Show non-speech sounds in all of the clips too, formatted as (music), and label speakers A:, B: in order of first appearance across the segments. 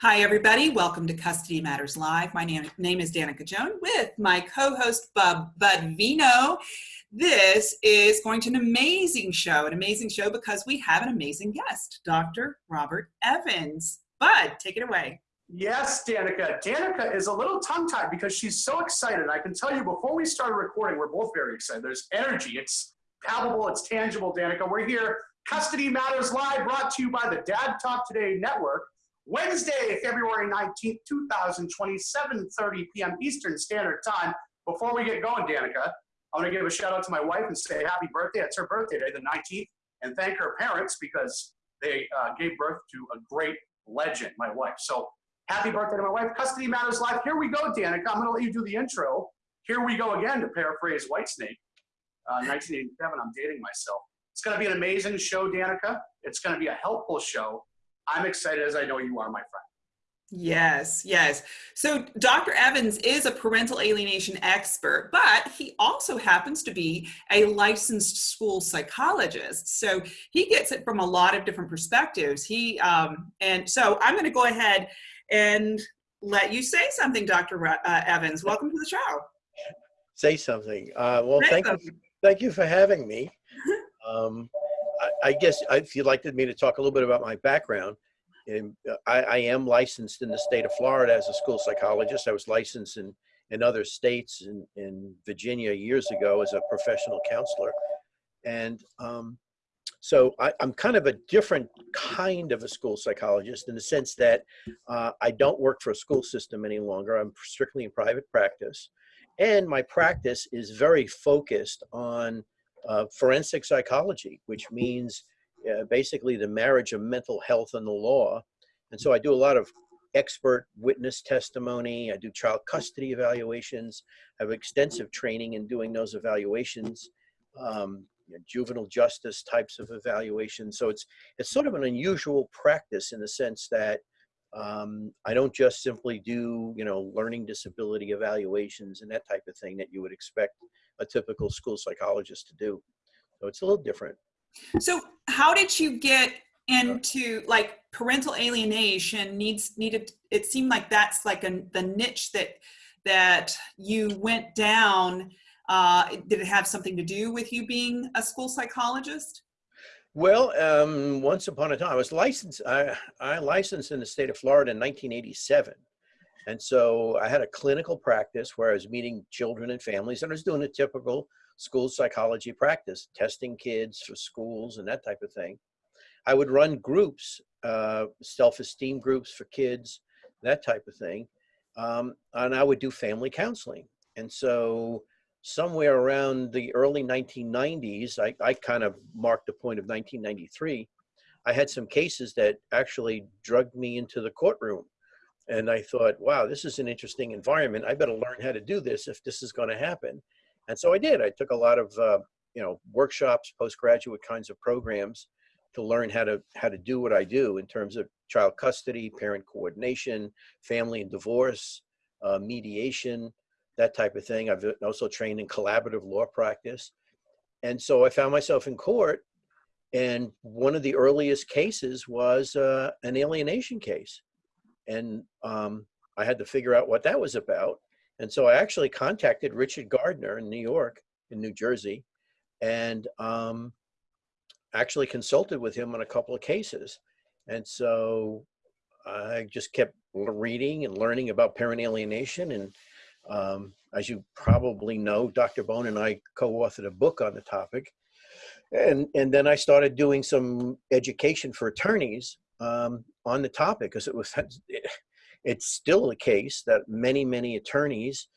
A: Hi, everybody. Welcome to Custody Matters Live. My name, name is Danica Joan with my co-host Bub Bud Vino. This is going to an amazing show, an amazing show because we have an amazing guest, Dr. Robert Evans. Bud, take it away.
B: Yes, Danica. Danica is a little tongue-tied because she's so excited. I can tell you before we started recording, we're both very excited. There's energy. It's palpable. It's tangible, Danica. We're here. Custody Matters Live brought to you by the Dad Talk Today Network. Wednesday, February 19th, 2020, 7.30 p.m. Eastern Standard Time. Before we get going, Danica, I want to give a shout out to my wife and say happy birthday. It's her birthday today, the 19th, and thank her parents because they uh, gave birth to a great legend, my wife. So Happy birthday to my wife. Custody Matters Live. Here we go, Danica. I'm going to let you do the intro. Here we go again, to paraphrase Whitesnake. Uh, 1987, I'm dating myself. It's going to be an amazing show, Danica. It's going to be a helpful show. I'm excited as I know you are, my friend.
A: Yes, yes. So Dr. Evans is a parental alienation expert, but he also happens to be a licensed school psychologist. So he gets it from a lot of different perspectives. He um, and so I'm going to go ahead and let you say something, Dr. Uh, Evans. Welcome to the show.
C: Say something. Uh, well, say thank something. you, thank you for having me. (laughs) Um, I, guess if you'd like me to talk a little bit about my background, and uh, I, I, am licensed in the state of Florida as a school psychologist. I was licensed in in other states in, in Virginia years ago as a professional counselor, and um, so I, am kind of a different kind of a school psychologist in the sense that uh, I don't work for a school system any longer. I'm strictly in private practice. And my practice is very focused on uh, forensic psychology, which means uh, basically the marriage of mental health and the law. And so I do a lot of expert witness testimony. I do child custody evaluations. I have extensive training in doing those evaluations. Um, you know, juvenile justice types of evaluations. So it's it's sort of an unusual practice in the sense that um, I don't just simply do you know learning disability evaluations and that type of thing that you would expect a typical school psychologist to do. So it's a little different.
A: So how did you get into like parental alienation needs needed it seemed like that's like a, the niche that that you went down uh, did it have something to do with you being a school psychologist?
C: Well, um, once upon a time, I was licensed. I, I licensed in the state of Florida in 1987. And so I had a clinical practice where I was meeting children and families and I was doing a typical school psychology practice, testing kids for schools and that type of thing. I would run groups, uh, self-esteem groups for kids, that type of thing. Um, and I would do family counseling. And so somewhere around the early 1990s, I, I kind of marked the point of 1993, I had some cases that actually drugged me into the courtroom. And I thought, wow, this is an interesting environment. I better learn how to do this if this is going to happen. And so I did. I took a lot of, uh, you know, workshops, postgraduate kinds of programs to learn how to how to do what I do in terms of child custody, parent coordination, family and divorce, uh, mediation, that type of thing. I've also trained in collaborative law practice. And so I found myself in court and one of the earliest cases was uh, an alienation case. And um, I had to figure out what that was about. And so I actually contacted Richard Gardner in New York, in New Jersey, and um, actually consulted with him on a couple of cases. And so I just kept reading and learning about parent alienation and um, as you probably know, Dr. Bone and I co-authored a book on the topic. And, and then I started doing some education for attorneys um, on the topic because it was, (laughs) it's still the case that many, many attorneys,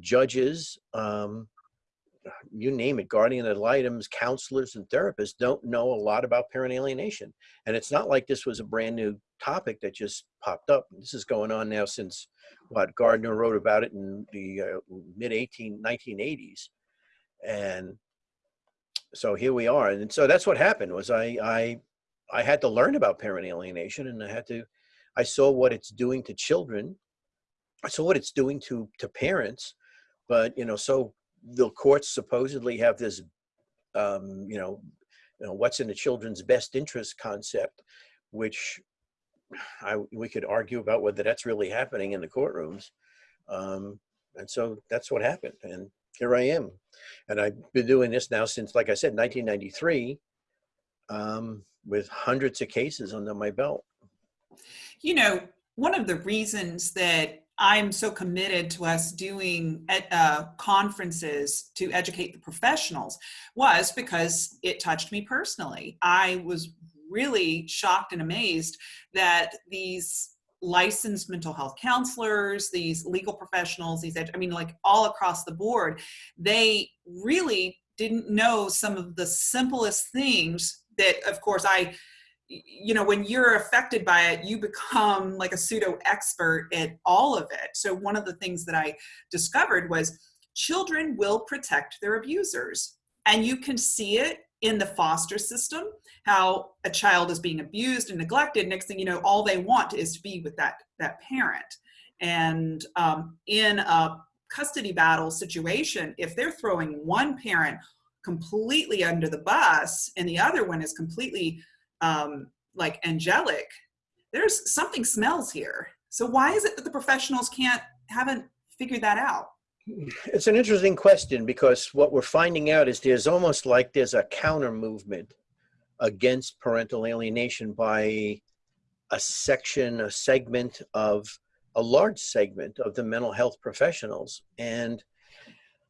C: judges, um, you name it, guardian ad litems, counselors and therapists don't know a lot about parent alienation. And it's not like this was a brand new topic that just popped up. This is going on now since what Gardner wrote about it in the uh, mid 18 1980s, and so here we are. And so that's what happened was I I I had to learn about parent alienation, and I had to I saw what it's doing to children. I saw what it's doing to to parents, but you know so the courts supposedly have this um, you know you know what's in the children's best interest concept which I, we could argue about whether that's really happening in the courtrooms. Um, and so that's what happened. And here I am. And I've been doing this now since, like I said, 1993, um, with hundreds of cases under my belt.
A: You know, one of the reasons that I'm so committed to us doing uh, conferences to educate the professionals was because it touched me personally. I was really shocked and amazed that these licensed mental health counselors, these legal professionals, these, I mean, like all across the board, they really didn't know some of the simplest things that, of course, I you know, when you're affected by it, you become like a pseudo expert at all of it. So one of the things that I discovered was children will protect their abusers. And you can see it in the foster system, how a child is being abused and neglected. Next thing you know, all they want is to be with that, that parent. And um, in a custody battle situation, if they're throwing one parent completely under the bus and the other one is completely um, like angelic, there's something smells here. So why is it that the professionals can't, haven't figured that out?
C: It's an interesting question because what we're finding out is there's almost like there's a counter movement against parental alienation by a section, a segment of a large segment of the mental health professionals. And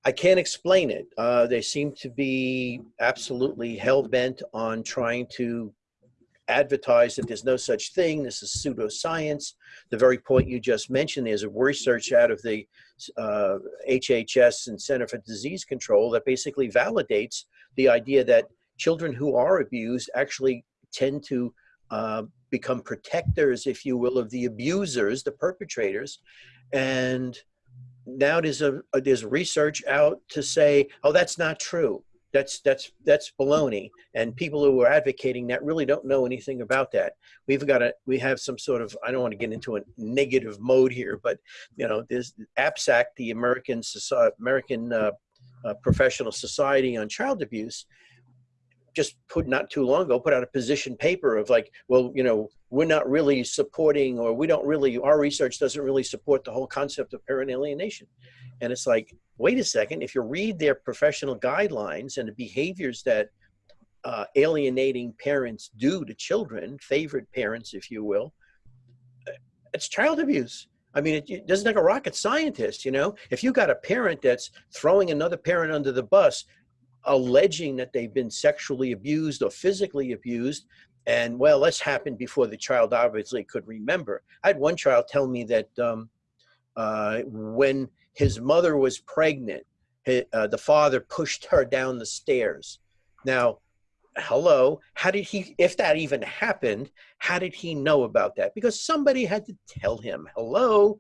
C: I can't explain it. Uh, they seem to be absolutely hell bent on trying to advertise that there's no such thing. This is pseudoscience. The very point you just mentioned, there's a research out of the uh, HHS and Center for Disease Control that basically validates the idea that children who are abused actually tend to uh, become protectors, if you will, of the abusers, the perpetrators. And now there's a there's research out to say, oh, that's not true. That's that's that's baloney. And people who are advocating that really don't know anything about that. We've got a we have some sort of i don't want to get into a negative mode here but you know there's apsac the american society american uh, uh, professional society on child abuse just put not too long ago put out a position paper of like well you know we're not really supporting or we don't really our research doesn't really support the whole concept of parent alienation and it's like wait a second, if you read their professional guidelines and the behaviors that uh, alienating parents do to children, favored parents, if you will, it's child abuse. I mean, it, it doesn't take a rocket scientist, you know? If you got a parent that's throwing another parent under the bus, alleging that they've been sexually abused or physically abused, and well, this happened before the child obviously could remember. I had one child tell me that um, uh, when his mother was pregnant. uh, the father pushed her down the stairs. Now, hello, how did he, if that even happened, how did he know about that? Because somebody had to tell him, hello.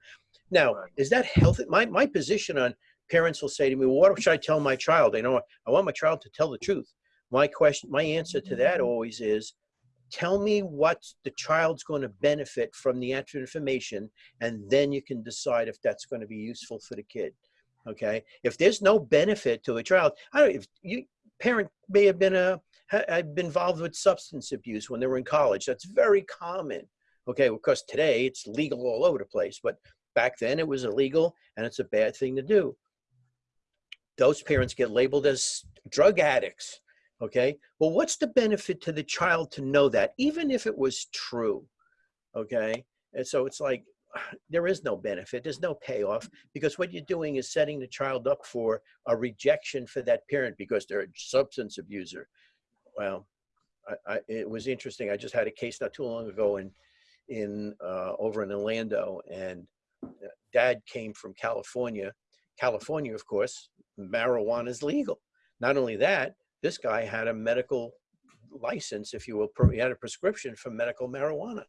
C: Now, is that healthy? My, my position on parents will say to me, well, what should I tell my child? You know, I want my child to tell the truth. My question, my answer to that mm-hmm. always is, tell me what the child's going to benefit from the information and then you can decide if that's going to be useful for the kid. Okay? If there's no benefit to a child i don't if you parent may have been a had been involved with substance abuse when they were in college. That's very common. Okay? Because today it's legal all over the place but back then it was illegal and it's a bad thing to do those parents get labeled as drug addicts okay? Well what's the benefit to the child to know that even if it was true okay? And so it's like (sighs) there is no benefit there's no payoff because what you're doing is setting the child up for a rejection for that parent because they're a substance abuser. Well I, I, it was interesting i just had a case not too long ago in in uh, over in orlando and uh, dad came from california california of course marijuana is legal not only that this guy had a medical license, if you will, he had a prescription for medical marijuana.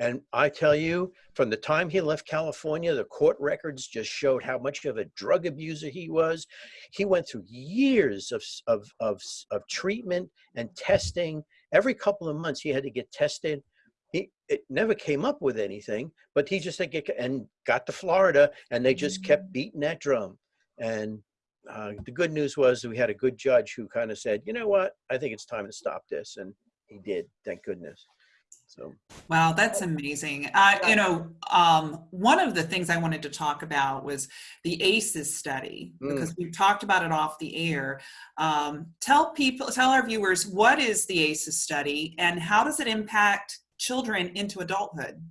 C: And I tell you, from the time he left California, the court records just showed how much of a drug abuser he was. He went through years of, of, of, of treatment and testing. Every couple of months, he had to get tested. He, it never came up with anything, but he just like, and got to Florida, and they just kept beating that drum. And uh, the good news was we had a good judge who kind of said, you know what, I think it's time to stop this. And he did, thank goodness. So
A: Wow, that's amazing. Uh, you know, um, one of the things I wanted to talk about was the ACEs study
C: Mm.
A: because we've talked about it off the air. Um, tell people, tell our viewers, what is the ACEs study and how does it impact children into adulthood?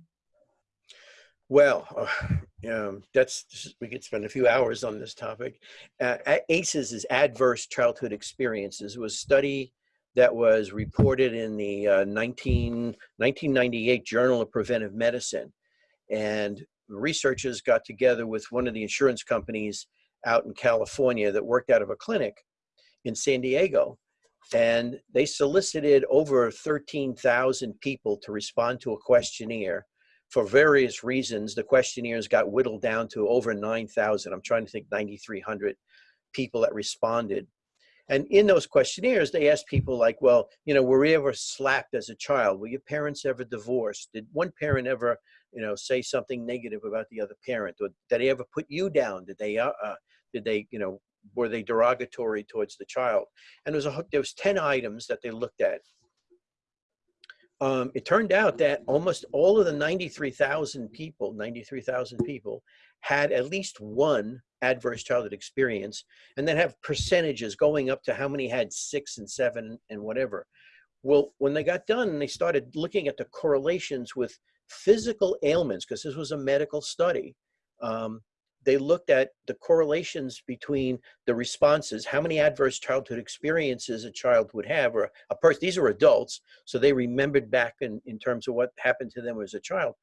C: Well, uh, um, that's we could spend a few hours on this topic. Uh, ACEs is adverse childhood experiences. Was a study that was reported in the uh, 19, 1998 Journal of Preventive Medicine, and researchers got together with one of the insurance companies out in California that worked out of a clinic in San Diego. And they solicited over 13,000 people to respond to a questionnaire for various reasons, the questionnaires got whittled down to over 9,000. I'm trying to think 9,300 people that responded. And in those questionnaires, they asked people like, well, you know, were you ever slapped as a child? Were your parents ever divorced? Did one parent ever, you know, say something negative about the other parent? Or did they ever put you down? Did they, uh, uh, did they, you know, were they derogatory towards the child? And there was a, there was 10 items that they looked at um, it turned out that almost all of the 93,000 people, 93,000 people had at least one adverse childhood experience and then have percentages going up to how many had six and seven and whatever. Well, when they got done and they started looking at the correlations with physical ailments, because this was a medical study, um, they looked at the correlations between the responses, how many adverse childhood experiences a child would have, or a person, these are adults, so they remembered back in, in terms of what happened to them as a child.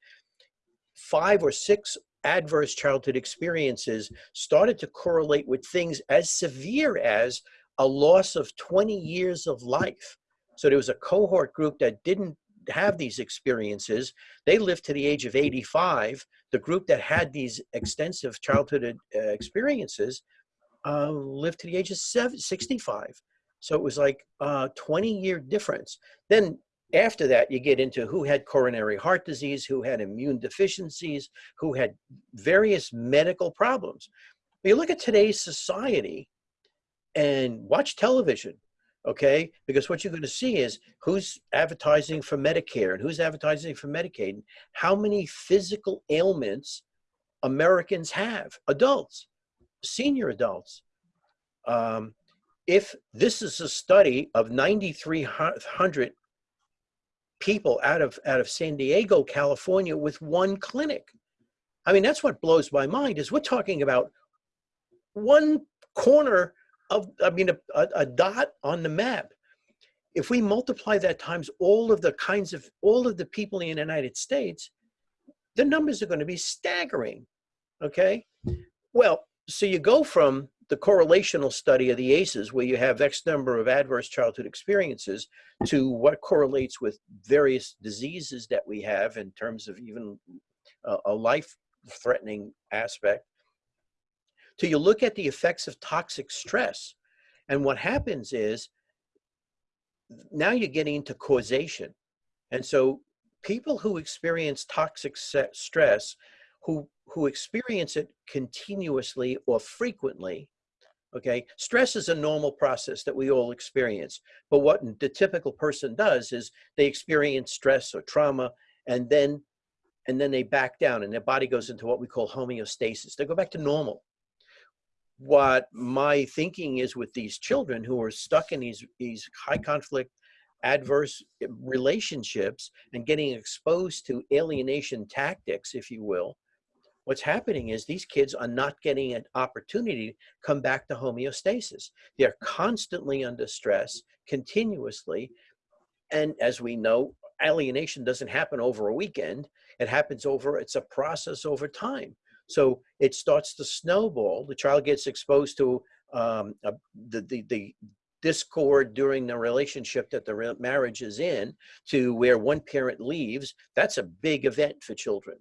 C: Five or six adverse childhood experiences started to correlate with things as severe as a loss of 20 years of life. So there was a cohort group that didn't have these experiences. They lived to the age of 85. The group that had these extensive childhood uh, experiences uh, lived to the age of 65. So it was like a 20 year difference. Then after that, you get into who had coronary heart disease, who had immune deficiencies, who had various medical problems. You look at today's society and watch television, okay? Because what you're going to see is who's advertising for Medicare and who's advertising for Medicaid, and how many physical ailments Americans have, adults, senior adults. Um, if this is a study of 9,300 people out of out of San Diego, California, with one clinic. I mean, that's what blows my mind. Is we're talking about one corner of, I mean, a, a, dot on the map. If we multiply that times all of the kinds of all of the people in the United States, the numbers are going to be staggering. Okay, well, so you go from the correlational study of the ACEs, where you have X number of adverse childhood experiences, to what correlates with various diseases that we have in terms of even a life threatening aspect, to you look at the effects of toxic stress. And what happens is now you're getting into causation. And so people who experience toxic stress, who, who experience it continuously or frequently, okay stress is a normal process that we all experience but what the typical person does is they experience stress or trauma and then and then they back down and their body goes into what we call homeostasis they go back to normal what my thinking is with these children who are stuck in these these high conflict adverse eh, relationships and getting exposed to alienation tactics if you will what's happening is these kids are not getting an opportunity to come back to homeostasis. They're constantly under stress, continuously. And as we know, alienation doesn't happen over a weekend. It happens over, it's a process over time. So it starts to snowball. The child gets exposed to um, a, the, the, the discord during the relationship that the marriage is in to where one parent leaves. That's a big event for children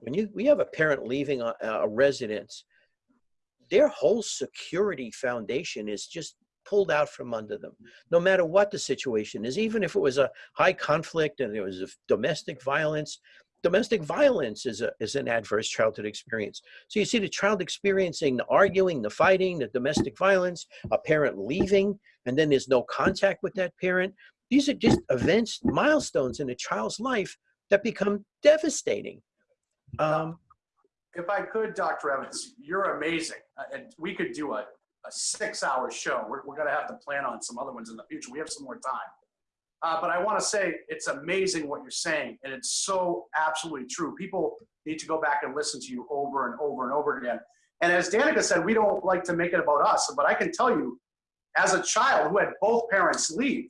C: when you we have a parent leaving a, a residence, their whole security foundation is just pulled out from under them, no matter what the situation is. Even if it was a high conflict and there was domestic violence, domestic violence is, a, is an adverse childhood experience. So you see the child experiencing the arguing, the fighting, the domestic violence, a parent leaving, and then there's no contact with that parent. these are just events, milestones in a child's life that become devastating. Um,
B: If I could, Dr. Evans, you're amazing. Uh, And we could do a, a six hour show. We're, we're going to have to plan on some other ones in the future. We have some more time. Uh, but I want to say it's amazing what you're saying. And it's so absolutely true. People need to go back and listen to you over and over and over again. And as Danica said, we don't like to make it about us. But I can tell you, as a child who had both parents leave,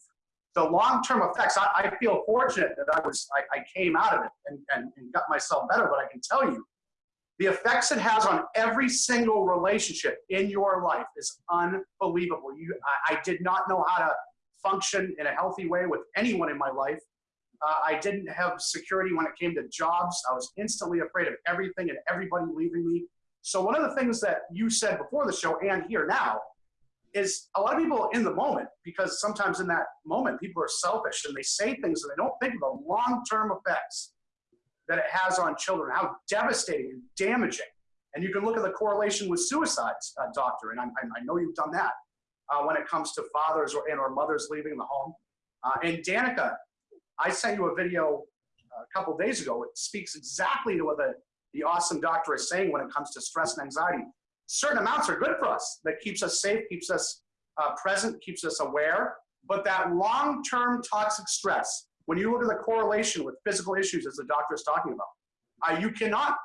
B: the long-term effects, I, I feel fortunate that I was, I, I came out of it and, and, and got myself better, but I can tell you, the effects it has on every single relationship in your life is unbelievable. You, I, I did not know how to function in a healthy way with anyone in my life. Uh, I didn't have security when it came to jobs. I was instantly afraid of everything and everybody leaving me. So one of the things that you said before the show and here now is a lot of people in the moment, because sometimes in that moment, people are selfish and they say things and they don't think of the long-term effects that it has on children, how devastating and damaging. And you can look at the correlation with suicides, uh, doctor, and I, I know you've done that uh, when it comes to fathers or, and or mothers leaving the home. Uh, and Danica, I sent you a video uh, a couple days ago. It speaks exactly to what the, the awesome doctor is saying when it comes to stress and anxiety. Certain amounts are good for us. That keeps us safe, keeps us uh, present, keeps us aware. But that long-term toxic stress, when you look at the correlation with physical issues, as the doctor is talking about, uh, you cannot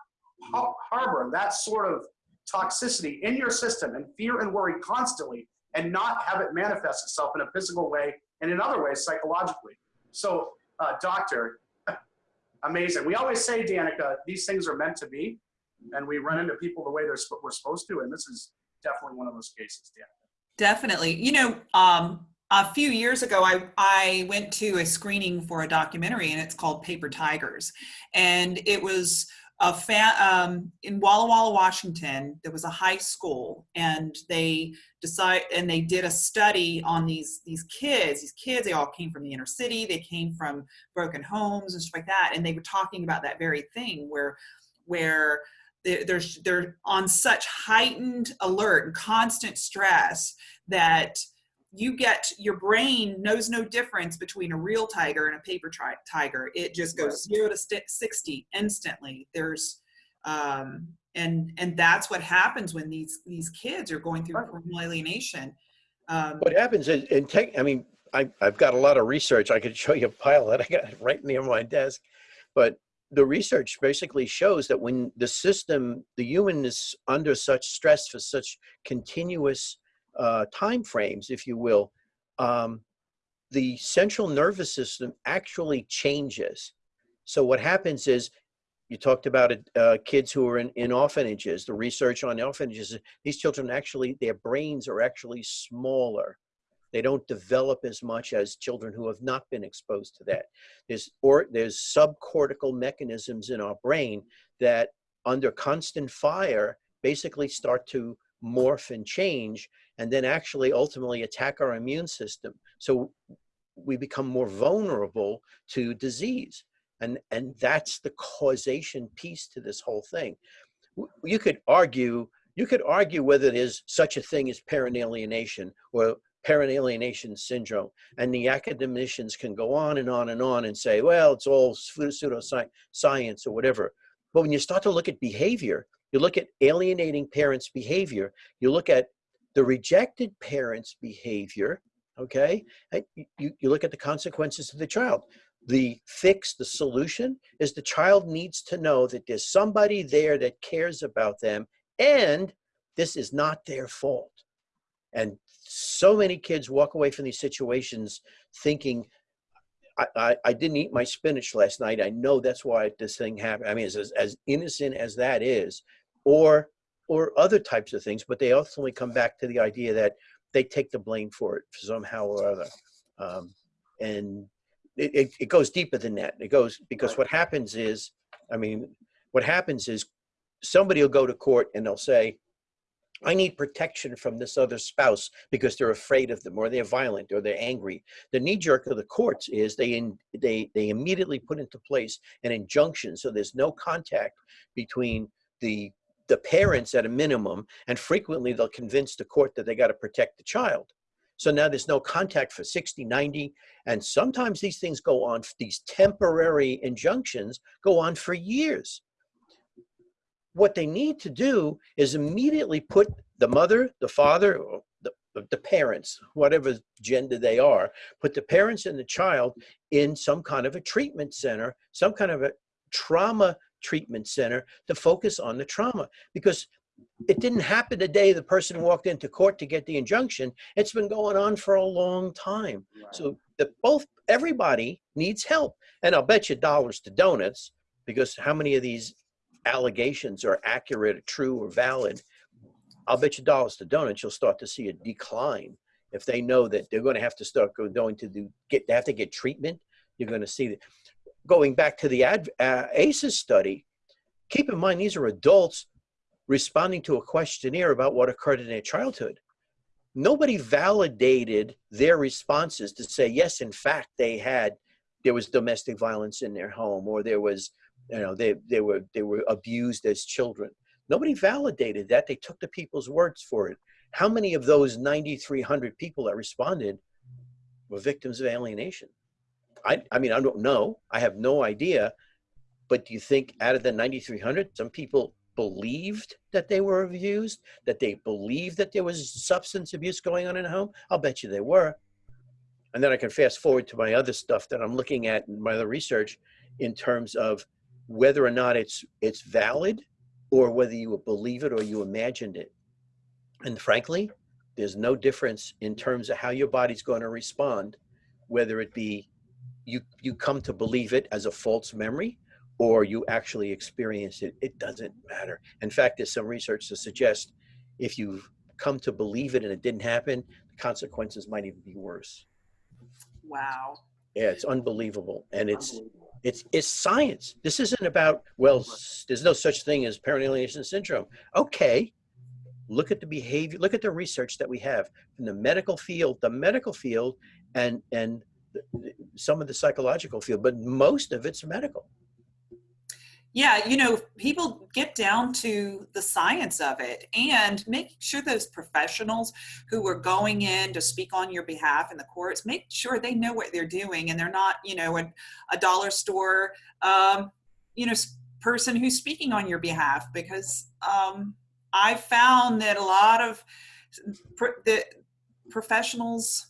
B: ha- harbor that sort of toxicity in your system and fear and worry constantly and not have it manifest itself in a physical way and in other ways psychologically. So, uh, doctor, (laughs) amazing. We always say, Danica, these things are meant to be, and we run into people the way they're sp- we're supposed to, and this is definitely one of those cases, Danica.
A: Definitely. You know, um, a few years ago, I, I went to a screening for a documentary and it's called Paper Tigers. And it was a fa- um, in Walla Walla, Washington, there was a high school and they decide and they did a study on these, these kids, these kids, they all came from the inner city, they came from broken homes and stuff like that. And they were talking about that very thing where, where they're, they're, they're on such heightened alert and constant stress that you get your brain knows no difference between a real tiger and a paper tri- tiger. It just goes zero to 60 instantly. There's um and and that's what happens when these these kids are going through criminal alienation. Um
C: what happens is, in tech, I mean, I, I've got a lot of research. I could (laughs) show you a pile that I got (laughs) right near my desk, but the research basically shows that when the system, the human is under such stress for such continuous uh, time frames, if you will, um, the central nervous system actually changes. So what happens is, you talked about it, uh, kids who are in, in orphanages. The research on orphanages, these children actually, their brains are actually smaller. They don't develop as much as children who have not been exposed to that. There's or there's subcortical mechanisms in our brain that, under constant fire, basically start to morph and change, and then actually ultimately attack our immune system. So we become more vulnerable to disease, and and that's the causation piece to this whole thing. You could argue you could argue whether there's such a thing as parent alienation or parent alienation syndrome. And the academicians can go on and on and on and say, well, it's all pseudoscience or whatever. But when you start to look at behavior, you look at alienating parents' behavior, you look at the rejected parents' behavior, okay? Eh, you, you look at the consequences to the child. The fix, the solution is the child needs to know that there's somebody there that cares about them and this is not their fault. And so many kids walk away from these situations thinking, I, I, I didn't eat my spinach last night. I know that's why this thing happened. I mean, as, as innocent as that is, or or other types of things, but they ultimately come back to the idea that they take the blame for it somehow or other. Um, and it, it, it goes deeper than that. It goes because what happens is, I mean, what happens is somebody will go to court and they'll say, I need protection from this other spouse because they're afraid of them or they're violent or they're angry. The knee jerk of the courts is they in, they they immediately put into place an injunction so there's no contact between the the parents at a minimum and frequently they'll convince the court that they got to protect the child. So now there's no contact for 60, 90, and sometimes these things go on, these temporary injunctions go on for years. What they need to do is immediately put the mother, the father, the, the parents, whatever gender they are, put the parents and the child in some kind of a treatment center, some kind of a trauma treatment center to focus on the trauma because it didn't happen the day the person walked into court to get the injunction. It's been going on for a long time.
B: Right.
C: So that both everybody needs help. And I'll bet you dollars to donuts because how many of these allegations are accurate, or true, or valid? I'll bet you dollars to donuts you'll start to see a decline if they know that they're going to have to start going to do get they have to get treatment. You're going to see that. Going back to the ad, uh, ACEs study, keep in mind these are adults responding to a questionnaire about what occurred in their childhood. Nobody validated their responses to say, yes, in fact, they had, there was domestic violence in their home or there was, you know, they, they, were, they were abused as children. Nobody validated that. They took the people's words for it. How many of those 9,300 people that responded were victims of alienation? I, I mean, I don't know. I have no idea. But do you think out of the 9,300, some people believed that they were abused, that they believed that there was substance abuse going on in the home? I'll bet you they were. And then I can fast forward to my other stuff that I'm looking at in my other research in terms of whether or not it's it's valid or whether you believe it or you imagined it. And frankly, there's no difference in terms of how your body's going to respond, whether it be you you come to believe it as a false memory or you actually experience it, it doesn't matter. In fact, there's some research to suggest if you've come to believe it and it didn't happen, the consequences might even be worse.
A: Wow.
C: Yeah, it's unbelievable. And it's it's it's science. This isn't about, well, there's no such thing as parent alienation syndrome. Okay. Look at the behavior, look at the research that we have in the medical field, the medical field and and some of the psychological field, but most of it's medical.
A: Yeah, you know, people get down to the science of it and make sure those professionals who are going in to speak on your behalf in the courts, make sure they know what they're doing and they're not, you know, a, a dollar store, um, you know, person who's speaking on your behalf because um, I found that a lot of the professionals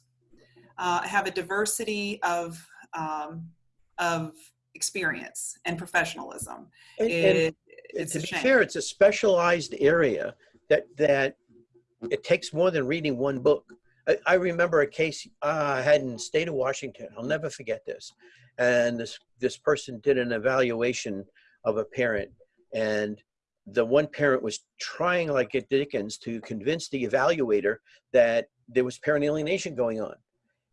A: uh, have a diversity of um, of experience and professionalism.
C: And,
A: It,
C: And
A: it's
C: to
A: a
C: be
A: shame.
C: fair, it's a specialized area that that it takes more than reading one book. I, I remember a case uh, I had in the state of Washington. I'll never forget this. And this this person did an evaluation of a parent, and the one parent was trying like at Dickens to convince the evaluator that there was parent alienation going on.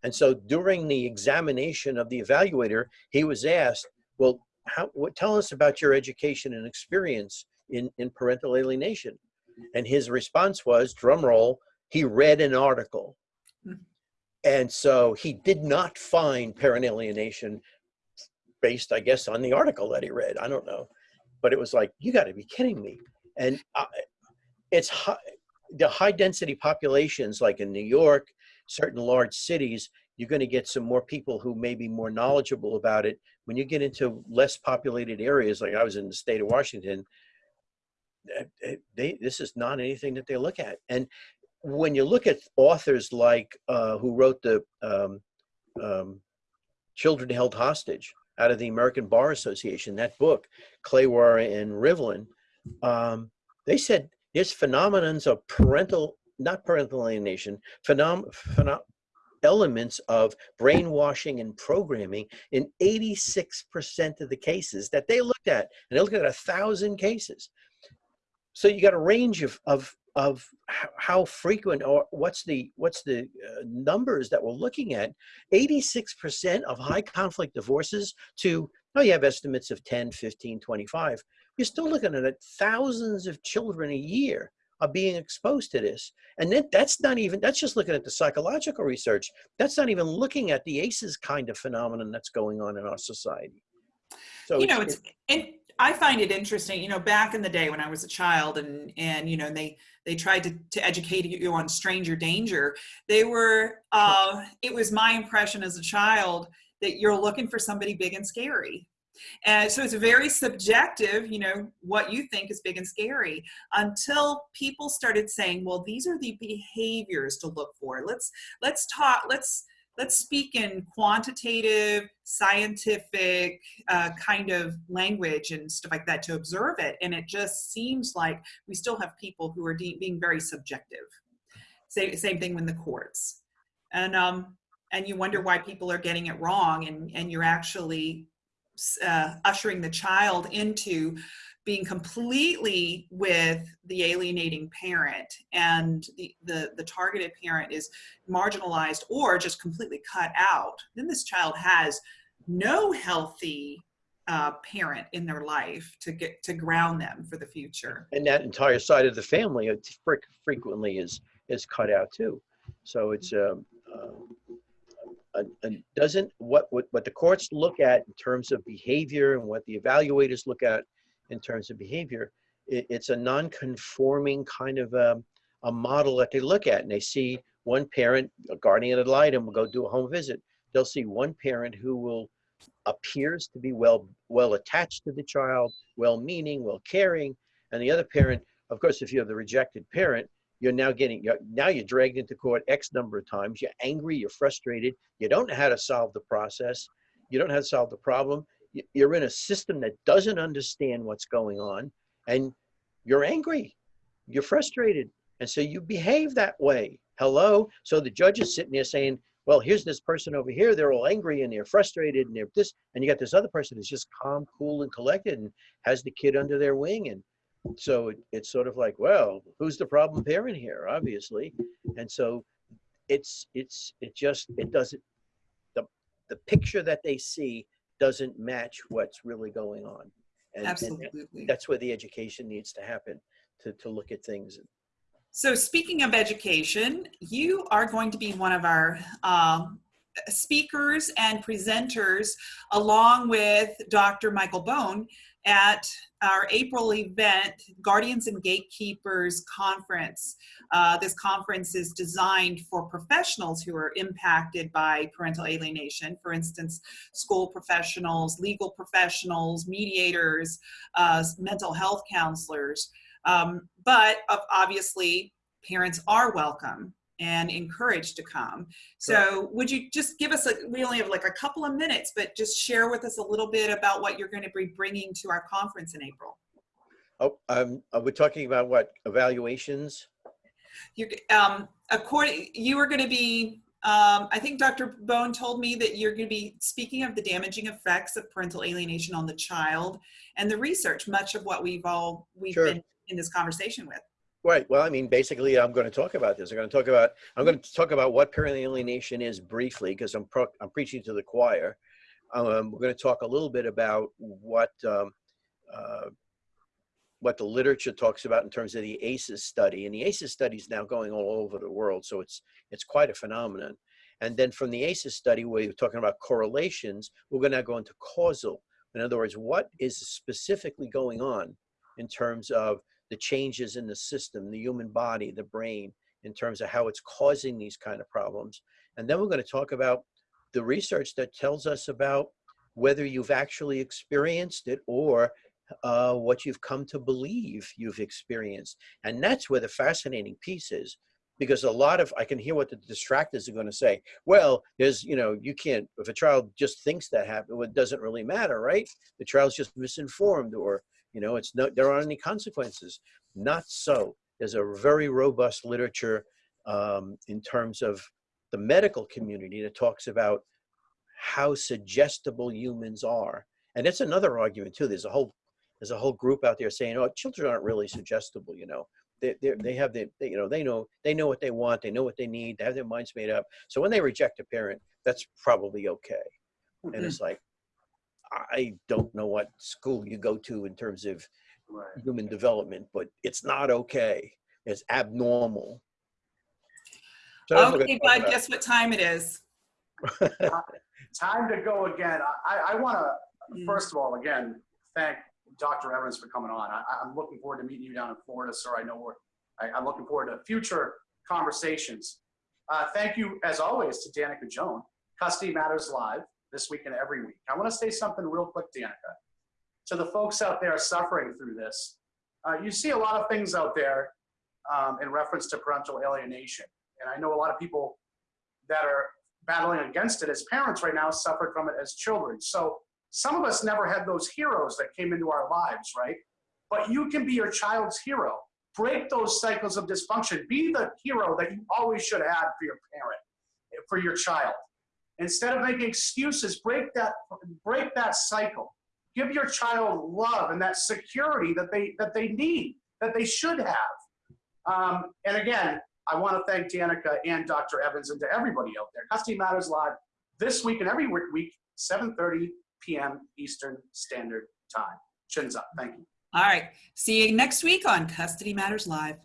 C: And so during the examination of the evaluator, he was asked, "Well, how, what, tell us about your education and experience in, in parental alienation. And his response was, drum roll, he read an article.
A: Mhm.
C: And so he did not find parent alienation based, I guess, on the article that he read. I don't know. But it was like, you got to be kidding me. And I, it's high, the high density populations, like in New York, certain large cities, you're going to get some more people who may be more knowledgeable about it. When you get into less populated areas like i was in the state of washington eh, eh, they, this is not anything that they look at. And when you look at authors like uh, who wrote the um, um, children held hostage out of the american bar association that book Clawar and rivlin um, they said there's phenomenons of parental not parental alienation phenom- phenom- elements of brainwashing and programming in 86% of the cases that they looked at and they looked at a thousand cases. So you got a range of of of how frequent or what's the what's the uh, numbers that we're looking at. 86% of high conflict divorces to oh you have estimates of 10 15 25 you're still looking at thousands of children a year are being exposed to this and then that's not even that's just looking at the psychological research that's not even looking at the aces kind of phenomenon that's going on in our society so
A: you know, it's and I find it interesting, you know, back in the day when I was a child and, and, you know, and they, they tried to, to educate you on stranger danger. They were, uh, it was my impression as a child that you're looking for somebody big and scary. And so it's very subjective, you know, what you think is big and scary until people started saying, well, these are the behaviors to look for. Let's, let's talk, let's, let's speak in quantitative, scientific uh, kind of language and stuff like that to observe it. And it just seems like we still have people who are being very subjective. Same, same thing with the courts. And, um, and you wonder why people are getting it wrong and, and you're actually uh, ushering the child into being completely with the alienating parent and the, the, the, targeted parent is marginalized or just completely cut out, then this child has no healthy uh, parent in their life to get to ground them for the future.
C: And that entire side of the family frequently is is cut out too. So it's um, uh, and doesn't what, what what the courts look at in terms of behavior and what the evaluators look at in terms of behavior it, it's a non-conforming kind of a, um, a model that they look at and they see one parent a guardian ad litem will go do a home visit. They'll see one parent who will appears to be well well attached to the child well meaning well caring and the other parent of course if you have the rejected parent you're now getting you're, now you're dragged into court x number of times. You're angry you're frustrated. You don't know how to solve the process. You don't know how to solve the problem. You're in a system that doesn't understand what's going on and you're angry. You're frustrated. And so you behave that way. Hello? So the judge is sitting there saying well here's this person over here. They're all angry and they're frustrated and they're this and you got this other person who's just calm cool and collected and has the kid under their wing and so it, it's sort of like well who's the problem parent here obviously? And so it's it's it just it doesn't the the picture that they see doesn't match what's really going on. And,
A: Absolutely.
C: And that's where the education needs to happen to, to look at things.
A: So speaking of education you are going to be one of our um, speakers and presenters along with dr michael bone at our April event, Guardians and Gatekeepers Conference. Uh, this conference is designed for professionals who are impacted by parental alienation. For instance, school professionals, legal professionals, mediators, uh, mental health counselors. Um, but obviously, parents are welcome and encouraged to come. So would you just give us a, we only have like a couple of minutes, but just share with us a little bit about what you're going to be bringing to our conference in April.
C: Oh, um, are we talking about what evaluations?
A: You're, um, according, you are going to be, um, I think Dr. Bone told me that you're going to be speaking of the damaging effects of parental alienation on the child and the research, much of what we've all, we've sure. been in this conversation with.
C: Right. Well, I mean, basically, I'm going to talk about this. I'm going to talk about I'm going to talk about what parental alienation is briefly because I'm pro, I'm preaching to the choir. Um, we're going to talk a little bit about what um, uh, what the literature talks about in terms of the ACEs study, and the ACEs study is now going all over the world, so it's it's quite a phenomenon. And then from the ACEs study, where you're talking about correlations, we're going to go into causal. In other words, what is specifically going on in terms of the changes in the system, the human body, the brain, in terms of how it's causing these kind of problems. And then we're going to talk about the research that tells us about whether you've actually experienced it or uh, what you've come to believe you've experienced. And that's where the fascinating piece is because a lot of, I can hear what the distractors are going to say. Well, there's, you know, you can't, if a child just thinks that happened, well, it doesn't really matter, right? The child's just misinformed or you know, it's no, there aren't any consequences. Not so. There's a very robust literature um, in terms of the medical community that talks about how suggestible humans are. And it's another argument too. There's a whole there's a whole group out there saying, "Oh, children aren't really suggestible." You know, they they have the they, you know they know they know what they want, they know what they need, they have their minds made up. So when they reject a parent, that's probably okay. Mm -hmm. And it's like, I don't know what school you go to in terms of right. human development, but it's not okay. It's abnormal.
A: So okay, bud, guess what time it is? (laughs)
B: time to go again. I, I want to, mm. first of all, again, thank Dr. Evans for coming on. I, I'm looking forward to meeting you down in Florida, sir. I know we're, I, I'm looking forward to future conversations. Uh, thank you, as always, to Danica Joan, Custody Matters Live, this week and every week. I want to say something real quick, Danica. To the folks out there suffering through this, uh, you see a lot of things out there um, in reference to parental alienation. And I know a lot of people that are battling against it as parents right now suffered from it as children. So some of us never had those heroes that came into our lives, right? But you can be your child's hero. Break those cycles of dysfunction. Be the hero that you always should have for your parent, for your child. Instead of making excuses, break that, break that cycle. Give your child love and that security that they that they need, that they should have. Um, and again, I want to thank Danica and Dr. Evans and to everybody out there. Custody Matters Live this week and every week, 7:30 p.m. Eastern Standard Time. Chins up. Thank you.
A: All right. See you next week on Custody Matters Live.